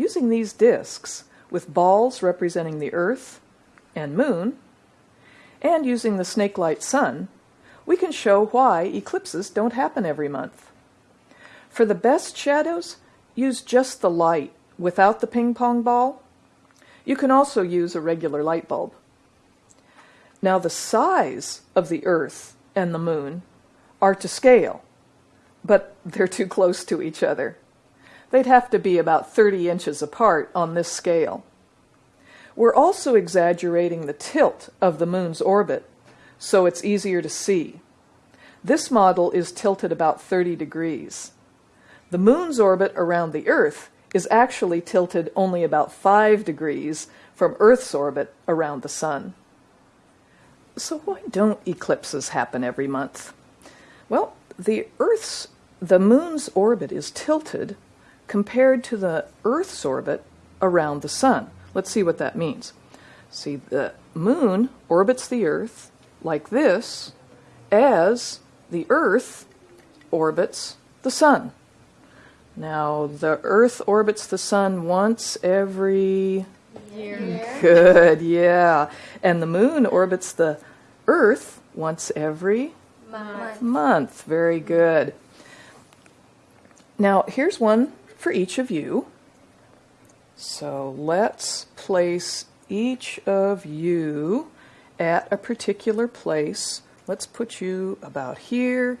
using these disks with balls representing the Earth and Moon, and using the snake-light sun, we can show why eclipses don't happen every month. For the best shadows, use just the light without the ping pong ball. You can also use a regular light bulb. Now the size of the Earth and the Moon are to scale, but they're too close to each other. They'd have to be about 30 inches apart on this scale. We're also exaggerating the tilt of the Moon's orbit so it's easier to see. This model is tilted about 30 degrees. The Moon's orbit around the Earth is actually tilted only about 5 degrees from Earth's orbit around the Sun. So why don't eclipses happen every month? Well, the Earth's, the Moon's orbit is tilted compared to the Earth's orbit around the Sun. Let's see what that means. See, the Moon orbits the Earth like this as the Earth orbits the Sun. Now, the Earth orbits the Sun once every Year. Good, yeah. And the moon orbits the Earth once every Month. month. Very good. Now, here's one for each of you. So let's place each of you at a particular place. Let's put you about here,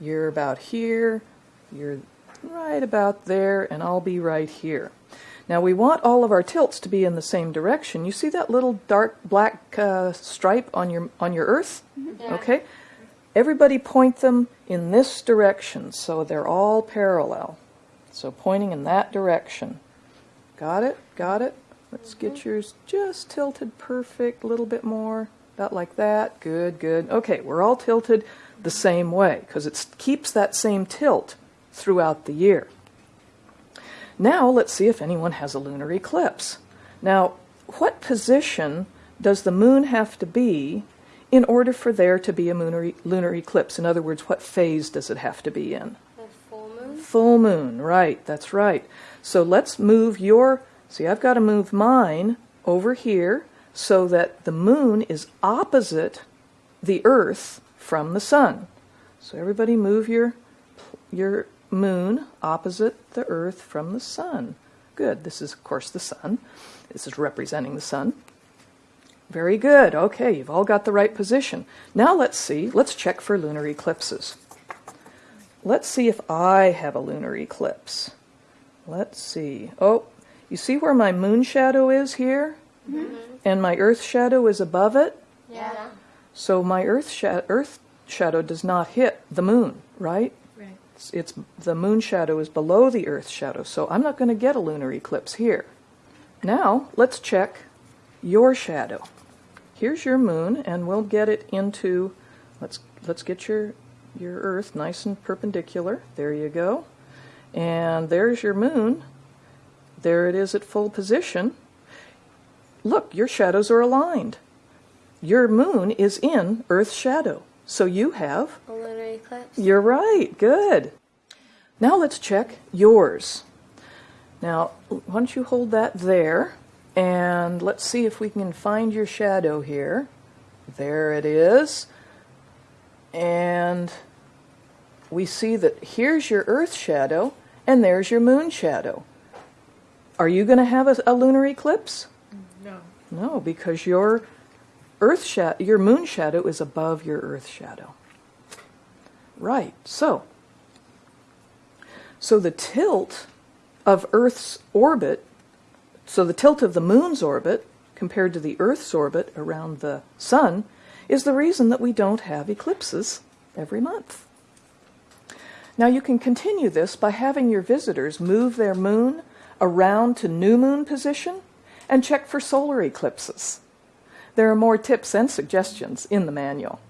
you're about here, you're right about there, and I'll be right here. Now we want all of our tilts to be in the same direction. You see that little dark black uh, stripe on your on your Earth? Yeah. Okay. Everybody point them in this direction so they're all parallel. So pointing in that direction. Got it? Got it? Let's get mm-hmm. yours just tilted perfect, a little bit more, about like that. Good, good. Okay, we're all tilted the same way because it keeps that same tilt throughout the year. Now let's see if anyone has a lunar eclipse. Now, what position does the moon have to be in order for there to be a lunar, lunar eclipse? In other words, what phase does it have to be in? Full moon, right, that's right. So let's move your, see, I've got to move mine over here so that the moon is opposite the earth from the sun. So everybody move your, your moon opposite the earth from the sun. Good, this is, of course, the sun. This is representing the sun. Very good. Okay, you've all got the right position. Now let's see, let's check for lunar eclipses. Let's see if I have a lunar eclipse. Let's see. Oh, you see where my moon shadow is here? Mm-hmm. And my earth shadow is above it? Yeah. So my earth, sha- earth shadow does not hit the moon, right? Right. It's, it's the moon shadow is below the earth shadow, so I'm not going to get a lunar eclipse here. Now, let's check your shadow. Here's your moon, and we'll get it into, let's, let's get your, your earth nice and perpendicular. There you go. And there's your moon. There it is at full position. Look, your shadows are aligned. Your moon is in Earth's shadow. So you have, A lunar eclipse. you're right, good. Now let's check yours. Now, why don't you hold that there, and let's see if we can find your shadow here. There it is. And we see that here's your Earth shadow, and there's your moon shadow. Are you going to have a, a lunar eclipse? No. No, because your Earth shadow, your moon shadow is above your Earth shadow. Right. So, so the tilt of Earth's orbit, so the tilt of the moon's orbit compared to the Earth's orbit around the sun, is the reason that we don't have eclipses every month. Now you can continue this by having your visitors move their moon around to new moon position and check for solar eclipses. There are more tips and suggestions in the manual.